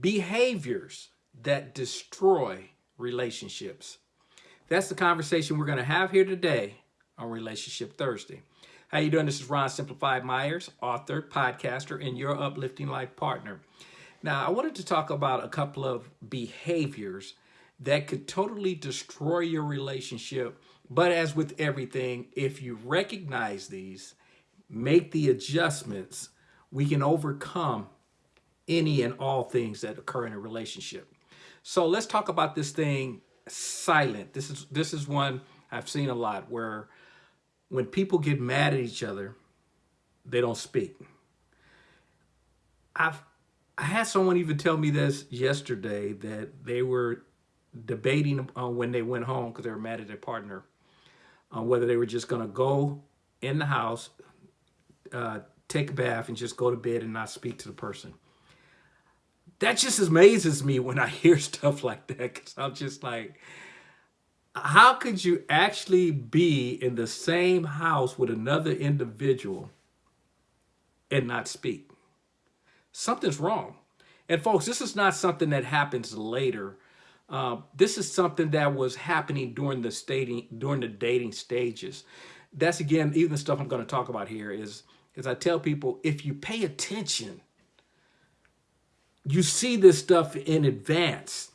behaviors that destroy relationships. That's the conversation we're going to have here today on Relationship Thursday. How you doing? This is Ron Simplified Myers, author, podcaster, and your uplifting life partner. Now, I wanted to talk about a couple of behaviors that could totally destroy your relationship. But as with everything, if you recognize these, make the adjustments, we can overcome any and all things that occur in a relationship. So let's talk about this thing silent. This is this is one I've seen a lot where when people get mad at each other, they don't speak. I've I had someone even tell me this yesterday that they were debating uh, when they went home because they were mad at their partner on whether they were just going to go in the house, uh, take a bath, and just go to bed and not speak to the person that just amazes me when I hear stuff like that because I'm just like, how could you actually be in the same house with another individual and not speak? Something's wrong. And folks, this is not something that happens later. Uh, this is something that was happening during the dating during the dating stages. That's again, even the stuff I'm going to talk about here is, is I tell people, if you pay attention you see this stuff in advance.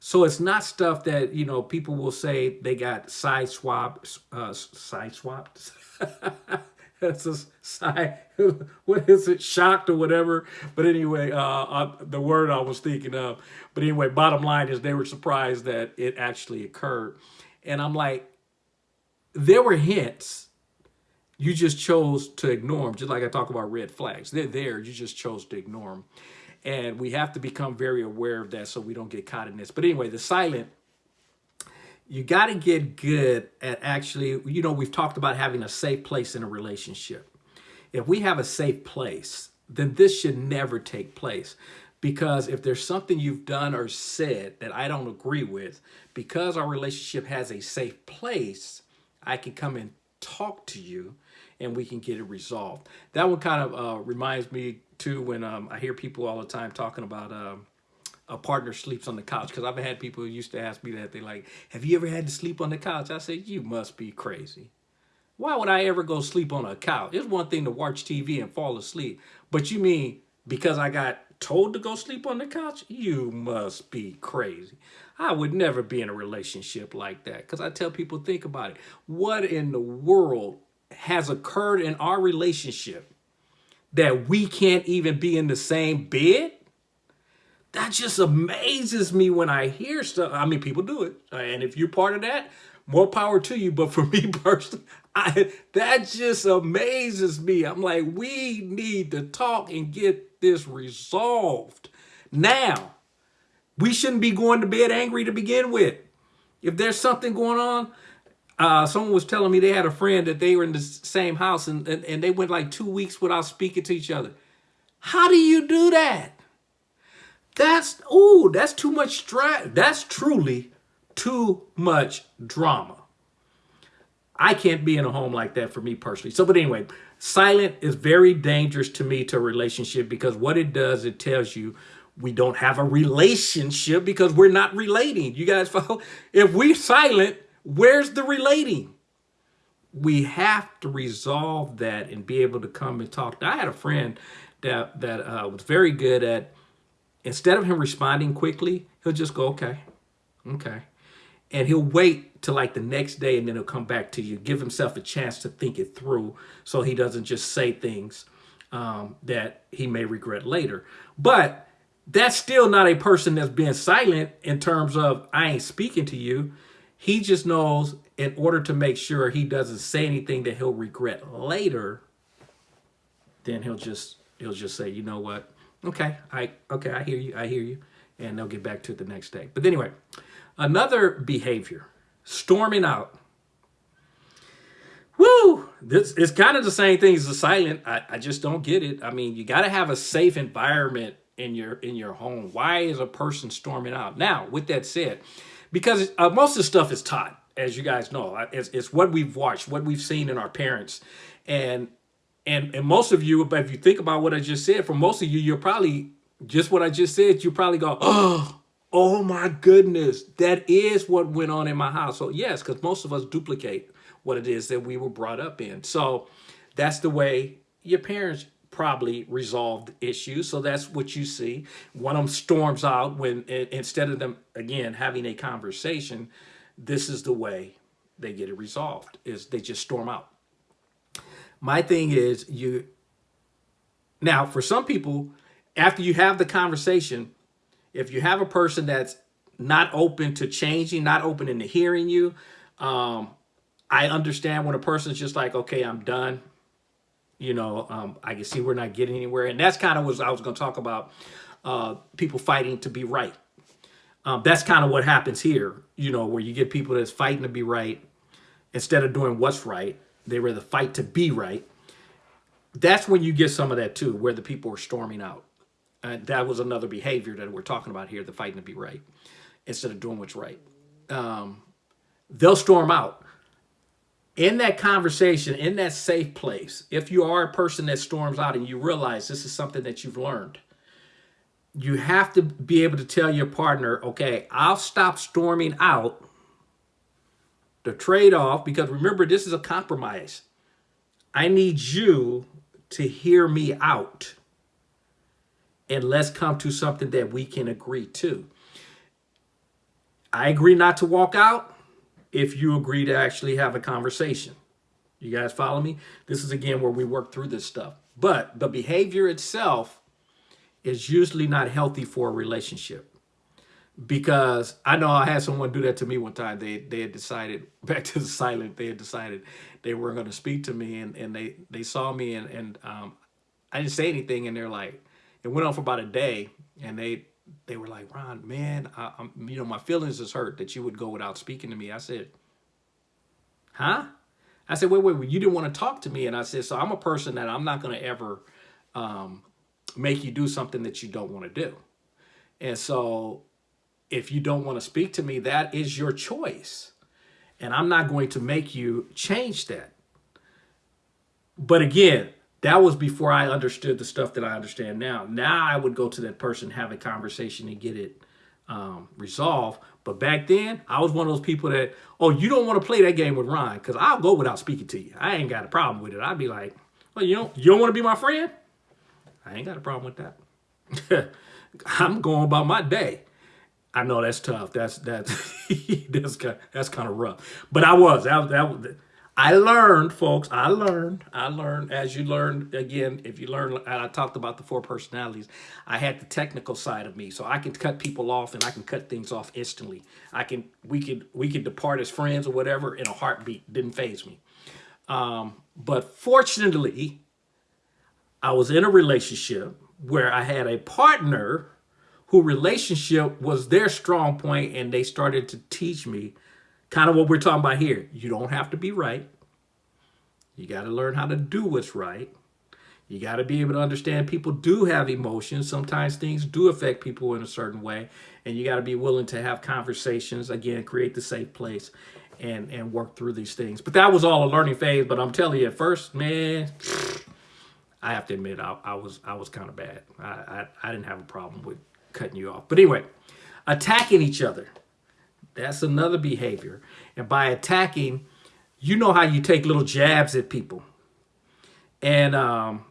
So it's not stuff that, you know, people will say they got side swapped, uh, side swapped. That's a side, what is it, shocked or whatever. But anyway, uh, uh, the word I was thinking of. But anyway, bottom line is they were surprised that it actually occurred. And I'm like, there were hints. You just chose to ignore them, just like I talk about red flags. They're there, you just chose to ignore them. And we have to become very aware of that so we don't get caught in this. But anyway, the silent, you got to get good at actually, you know, we've talked about having a safe place in a relationship. If we have a safe place, then this should never take place. Because if there's something you've done or said that I don't agree with, because our relationship has a safe place, I can come and talk to you and we can get it resolved. That one kind of uh, reminds me too when um, I hear people all the time talking about um, a partner sleeps on the couch because I've had people who used to ask me that they like, have you ever had to sleep on the couch? I said, you must be crazy. Why would I ever go sleep on a couch? It's one thing to watch TV and fall asleep, but you mean because I got told to go sleep on the couch? You must be crazy. I would never be in a relationship like that because I tell people, think about it. What in the world has occurred in our relationship that we can't even be in the same bed? That just amazes me when I hear stuff. I mean, people do it. Uh, and if you're part of that, more power to you. But for me personally, I, that just amazes me. I'm like, we need to talk and get this resolved. Now, we shouldn't be going to bed angry to begin with. If there's something going on, uh, someone was telling me they had a friend that they were in the same house and, and, and they went like two weeks without speaking to each other. How do you do that? That's, ooh, that's too much stress. That's truly too much drama. I can't be in a home like that for me personally. So, but anyway, silent is very dangerous to me to a relationship because what it does, it tells you we don't have a relationship because we're not relating. You guys follow? If we're silent, Where's the relating? We have to resolve that and be able to come and talk. I had a friend that, that uh, was very good at, instead of him responding quickly, he'll just go, okay, okay. And he'll wait till like the next day and then he'll come back to you, give himself a chance to think it through so he doesn't just say things um, that he may regret later. But that's still not a person that's being silent in terms of I ain't speaking to you. He just knows in order to make sure he doesn't say anything that he'll regret later, then he'll just he'll just say, you know what? Okay, I okay, I hear you, I hear you, and they'll get back to it the next day. But anyway, another behavior, storming out. Woo! This is kind of the same thing as the silent. I, I just don't get it. I mean, you got to have a safe environment in your in your home. Why is a person storming out? Now, with that said, because uh, most of the stuff is taught, as you guys know. It's, it's what we've watched, what we've seen in our parents. And and and most of you, if you think about what I just said, for most of you, you're probably just what I just said, you probably go, oh, oh my goodness, that is what went on in my house. So yes, because most of us duplicate what it is that we were brought up in. So that's the way your parents probably resolved issues. So that's what you see. One of them storms out when instead of them again having a conversation, this is the way they get it resolved is they just storm out. My thing is you now for some people after you have the conversation, if you have a person that's not open to changing, not open into hearing you, um, I understand when a person's just like, okay, I'm done. You know, um, I can see we're not getting anywhere. And that's kind of what I was going to talk about, uh, people fighting to be right. Um, that's kind of what happens here, you know, where you get people that's fighting to be right instead of doing what's right. They rather fight to be right. That's when you get some of that too, where the people are storming out. And that was another behavior that we're talking about here, the fighting to be right, instead of doing what's right. Um, they'll storm out. In that conversation, in that safe place, if you are a person that storms out and you realize this is something that you've learned, you have to be able to tell your partner, okay, I'll stop storming out. The trade-off, because remember, this is a compromise. I need you to hear me out and let's come to something that we can agree to. I agree not to walk out if you agree to actually have a conversation. You guys follow me? This is again where we work through this stuff. But the behavior itself is usually not healthy for a relationship. Because I know I had someone do that to me one time. They they had decided, back to the silent, they had decided they weren't going to speak to me and, and they, they saw me and, and um, I didn't say anything and they're like, it went on for about a day and they they were like ron man I, am you know my feelings is hurt that you would go without speaking to me. I said huh? I said wait wait, wait you didn't want to talk to me. And i said so i'm a person that i'm not going to ever um, make you do something that you don't want to do. And so if you don't want to speak to me that is your choice. And i'm not going to make you change that. But again that was before I understood the stuff that I understand now. Now I would go to that person, have a conversation and get it um, resolved. But back then, I was one of those people that, oh, you don't want to play that game with Ron because I'll go without speaking to you. I ain't got a problem with it. I'd be like, well, you don't, you don't want to be my friend? I ain't got a problem with that. I'm going about my day. I know that's tough. That's that's that's kind that's kind of rough. But I was that, that I learned, folks, I learned, I learned, as you learned, again, if you learn, I talked about the four personalities, I had the technical side of me, so I can cut people off and I can cut things off instantly. I can, we could, we could depart as friends or whatever in a heartbeat, didn't faze me. Um, but fortunately, I was in a relationship where I had a partner who relationship was their strong point and they started to teach me kind of what we're talking about here. You don't have to be right. You got to learn how to do what's right. You got to be able to understand people do have emotions. Sometimes things do affect people in a certain way. And you got to be willing to have conversations, again, create the safe place and, and work through these things. But that was all a learning phase. But I'm telling you, at first, man, I have to admit, I, I was I was kind of bad. I, I, I didn't have a problem with cutting you off. But anyway, attacking each other. That's another behavior. And by attacking, you know how you take little jabs at people. And um,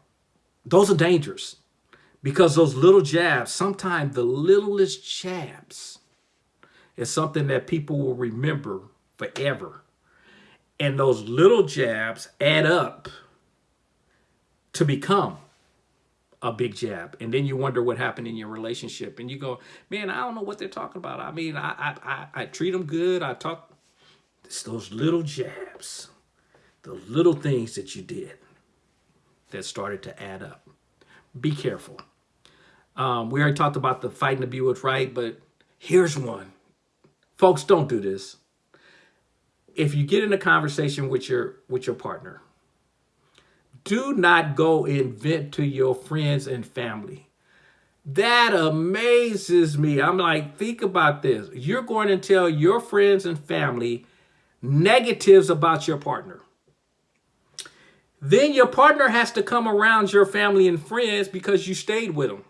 those are dangerous because those little jabs, sometimes the littlest jabs is something that people will remember forever. And those little jabs add up to become a big jab and then you wonder what happened in your relationship and you go man i don't know what they're talking about. I mean i i i, I treat them good. I talk it's those little jabs the little things that you did that started to add up. Be careful. Um, we already talked about the fighting to be what's right but here's one. Folks don't do this. If you get in a conversation with your with your partner do not go and vent to your friends and family. That amazes me. I'm like, think about this. You're going to tell your friends and family negatives about your partner. Then your partner has to come around your family and friends because you stayed with them.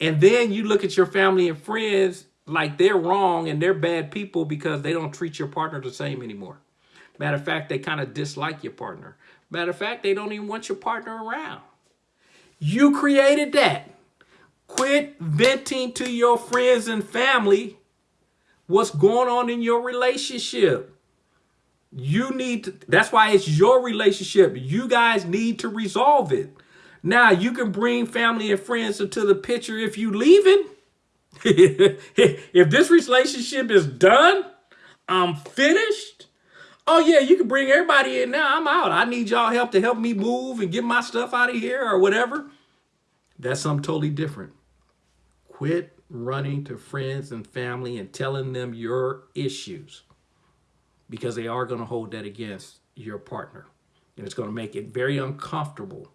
And then you look at your family and friends like they're wrong and they're bad people because they don't treat your partner the same anymore. Matter of fact, they kind of dislike your partner. Matter of fact, they don't even want your partner around. You created that. Quit venting to your friends and family what's going on in your relationship. You need to, that's why it's your relationship. You guys need to resolve it. Now, you can bring family and friends into the picture if you leaving. if this relationship is done, I'm finished. Oh yeah, you can bring everybody in now. I'm out. I need y'all help to help me move and get my stuff out of here or whatever. That's something totally different. Quit running to friends and family and telling them your issues because they are going to hold that against your partner. And it's going to make it very uncomfortable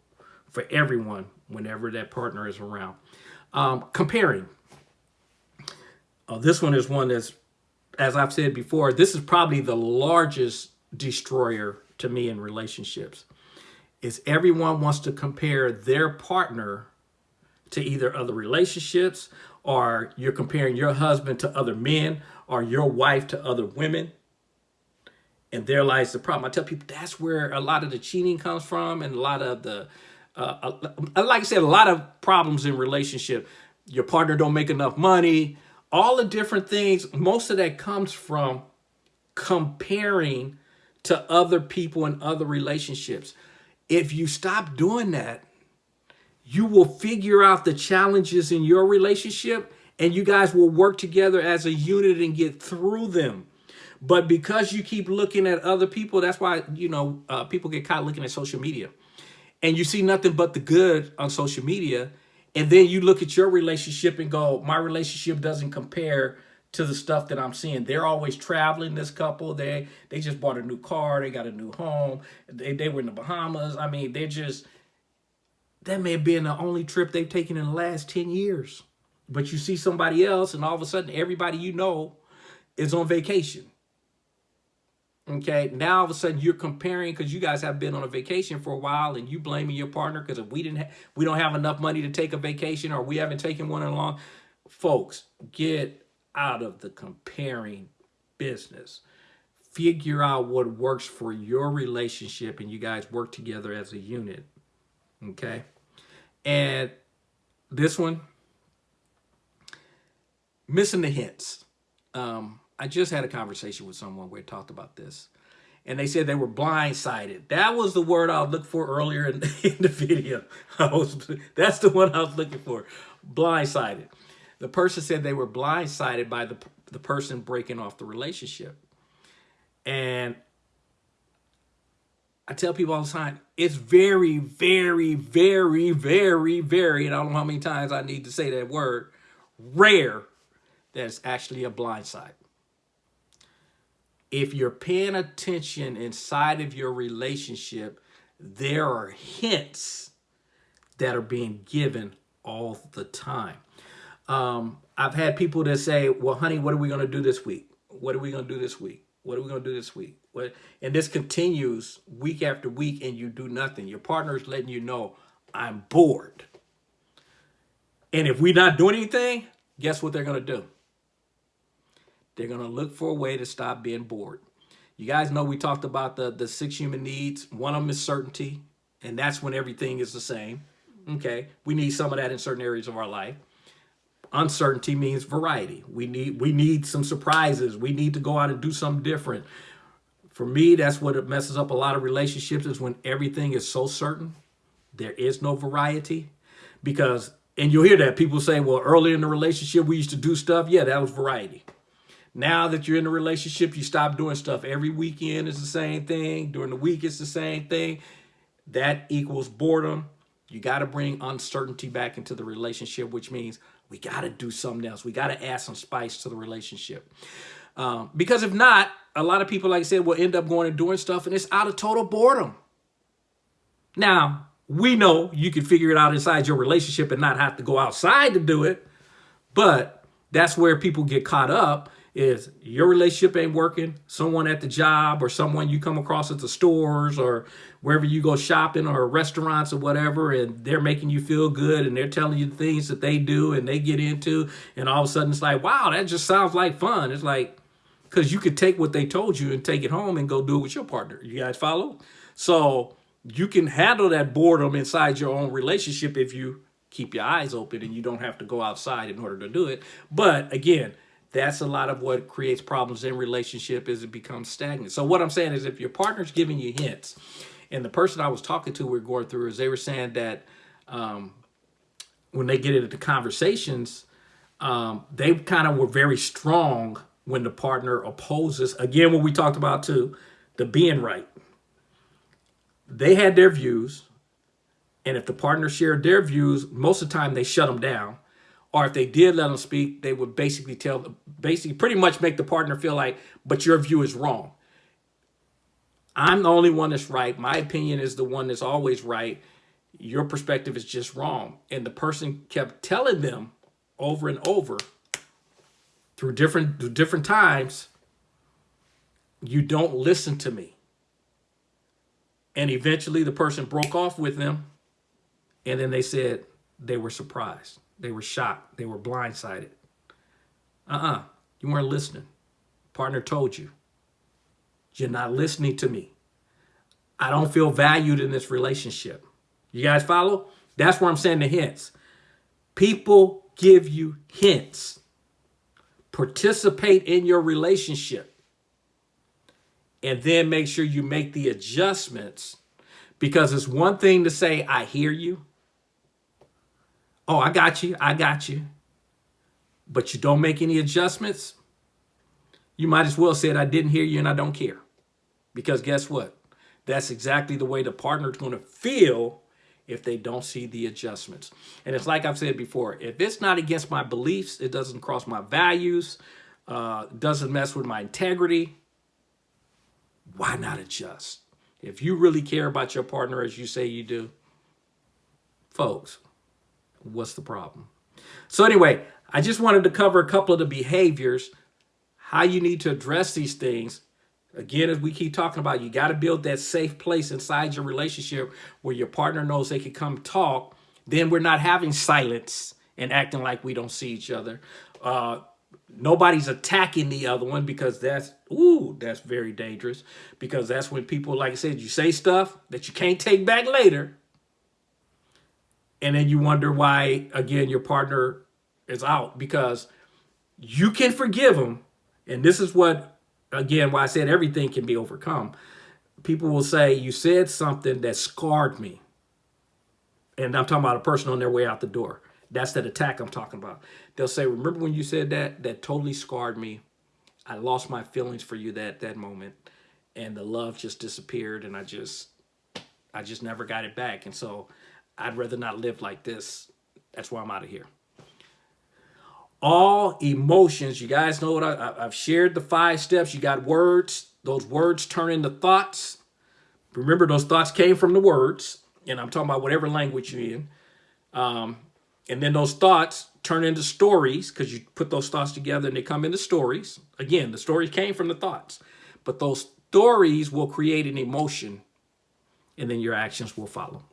for everyone whenever that partner is around. Um, comparing. Uh, this one is one that's, as I've said before, this is probably the largest destroyer to me in relationships. Is everyone wants to compare their partner to either other relationships or you're comparing your husband to other men or your wife to other women. And there lies the problem. I tell people that's where a lot of the cheating comes from and a lot of the, uh, like I said, a lot of problems in relationship. Your partner don't make enough money, all the different things. Most of that comes from comparing to other people and other relationships. If you stop doing that, you will figure out the challenges in your relationship and you guys will work together as a unit and get through them. But because you keep looking at other people, that's why, you know, uh, people get caught looking at social media and you see nothing but the good on social media. And then you look at your relationship and go, my relationship doesn't compare to the stuff that I'm seeing. They're always traveling, this couple. They they just bought a new car. They got a new home. They, they were in the Bahamas. I mean, they're just that may have been the only trip they've taken in the last 10 years. But you see somebody else and all of a sudden everybody you know is on vacation. Okay, now all of a sudden you're comparing because you guys have been on a vacation for a while and you blaming your partner because if we didn't we don't have enough money to take a vacation or we haven't taken one in a long folks get out of the comparing business figure out what works for your relationship and you guys work together as a unit okay and this one, missing the hints. Um, I just had a conversation with someone where we talked about this. And they said they were blindsided. That was the word I looked for earlier in, in the video. Was, that's the one I was looking for. Blindsided. The person said they were blindsided by the, the person breaking off the relationship. And I tell people all the time, it's very, very, very, very, very, and I don't know how many times I need to say that word, rare that it's actually a blind side. If you're paying attention inside of your relationship, there are hints that are being given all the time. Um, I've had people that say, well, honey, what are we going to do this week? What are we going to do this week? What are we going to do this week? What? And this continues week after week and you do nothing. Your partner is letting you know, I'm bored. And if we're not doing anything, guess what they're going to do? They're going to look for a way to stop being bored. You guys know we talked about the, the six human needs. One of them is certainty, and that's when everything is the same. Okay, we need some of that in certain areas of our life uncertainty means variety. We need we need some surprises. We need to go out and do something different. For me, that's what it messes up a lot of relationships is when everything is so certain. There is no variety because, and you'll hear that people say, well, early in the relationship, we used to do stuff. Yeah, that was variety. Now that you're in a relationship, you stop doing stuff. Every weekend is the same thing. During the week, it's the same thing. That equals boredom. You got to bring uncertainty back into the relationship, which means we got to do something else. We got to add some spice to the relationship. Um, because if not, a lot of people, like I said, will end up going and doing stuff and it's out of total boredom. Now, we know you can figure it out inside your relationship and not have to go outside to do it. But that's where people get caught up is your relationship ain't working, someone at the job or someone you come across at the stores or wherever you go shopping or restaurants or whatever, and they're making you feel good and they're telling you the things that they do and they get into, and all of a sudden it's like, wow, that just sounds like fun. It's like, because you could take what they told you and take it home and go do it with your partner. You guys follow? So you can handle that boredom inside your own relationship if you keep your eyes open and you don't have to go outside in order to do it. But again, that's a lot of what creates problems in relationship is it becomes stagnant. So what I'm saying is if your partner's giving you hints, and the person I was talking to, we are going through, is they were saying that um, when they get into conversations, um, they kind of were very strong when the partner opposes. Again, what we talked about too, the being right. They had their views, and if the partner shared their views, most of the time they shut them down or if they did let them speak, they would basically tell, basically pretty much make the partner feel like, but your view is wrong. I'm the only one that's right. My opinion is the one that's always right. Your perspective is just wrong. And the person kept telling them over and over through different through different times, you don't listen to me. And eventually the person broke off with them. And then they said they were surprised. They were shocked. They were blindsided. Uh-uh. You weren't listening. Partner told you. You're not listening to me. I don't feel valued in this relationship. You guys follow? That's where I'm saying the hints. People give you hints. Participate in your relationship. And then make sure you make the adjustments because it's one thing to say, I hear you. Oh, I got you. I got you. But you don't make any adjustments. You might as well say I didn't hear you and I don't care. Because guess what? That's exactly the way the partner is going to feel if they don't see the adjustments. And it's like I've said before, if it's not against my beliefs, it doesn't cross my values, uh, doesn't mess with my integrity, why not adjust? If you really care about your partner as you say you do, folks, what's the problem? So anyway, I just wanted to cover a couple of the behaviors, how you need to address these things. Again, as we keep talking about, you got to build that safe place inside your relationship where your partner knows they can come talk. Then we're not having silence and acting like we don't see each other. Uh, nobody's attacking the other one because that's, ooh, that's very dangerous. Because that's when people, like I said, you say stuff that you can't take back later and then you wonder why, again, your partner is out because you can forgive them. And this is what, again, why I said everything can be overcome. People will say, you said something that scarred me. And I'm talking about a person on their way out the door. That's that attack I'm talking about. They'll say, remember when you said that? That totally scarred me. I lost my feelings for you that that moment. And the love just disappeared and I just, I just never got it back. And so I'd rather not live like this. That's why I'm out of here. All emotions, you guys know what I, I've shared the five steps. You got words. Those words turn into thoughts. Remember, those thoughts came from the words. And I'm talking about whatever language you're in. Um, and then those thoughts turn into stories because you put those thoughts together and they come into stories. Again, the stories came from the thoughts. But those stories will create an emotion and then your actions will follow.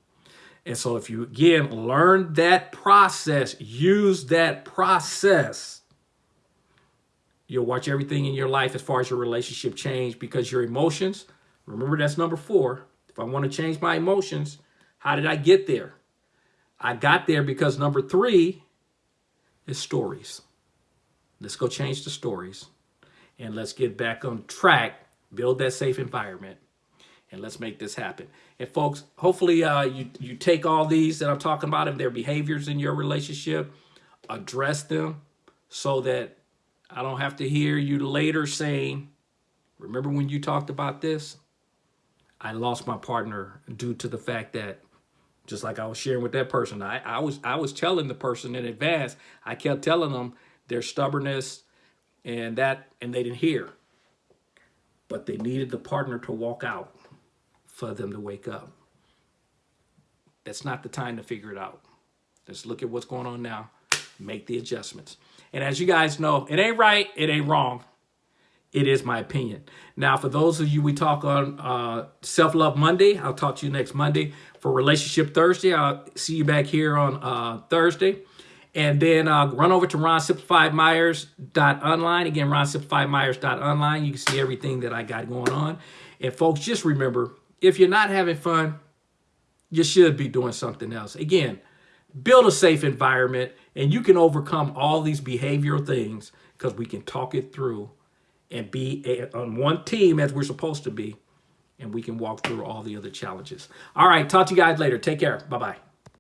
And so if you, again, learn that process, use that process, you'll watch everything in your life as far as your relationship change because your emotions, remember that's number four. If I want to change my emotions, how did I get there? I got there because number three is stories. Let's go change the stories and let's get back on track, build that safe environment, and let's make this happen. And folks, hopefully uh, you, you take all these that I'm talking about and their behaviors in your relationship, address them so that I don't have to hear you later saying, remember when you talked about this? I lost my partner due to the fact that just like I was sharing with that person, I, I was I was telling the person in advance, I kept telling them their stubbornness and that, and they didn't hear. But they needed the partner to walk out for them to wake up. That's not the time to figure it out. Let's look at what's going on now, make the adjustments. And as you guys know, it ain't right, it ain't wrong. It is my opinion. Now, for those of you we talk on uh, Self Love Monday, I'll talk to you next Monday. For Relationship Thursday, I'll see you back here on uh, Thursday. And then uh, run over to ronsimplifiedmyers.online. Again, ronsimplifiedmyers.online. You can see everything that I got going on. And folks, just remember, if you're not having fun, you should be doing something else. Again, build a safe environment and you can overcome all these behavioral things because we can talk it through and be on one team as we're supposed to be and we can walk through all the other challenges. All right, talk to you guys later. Take care. Bye-bye.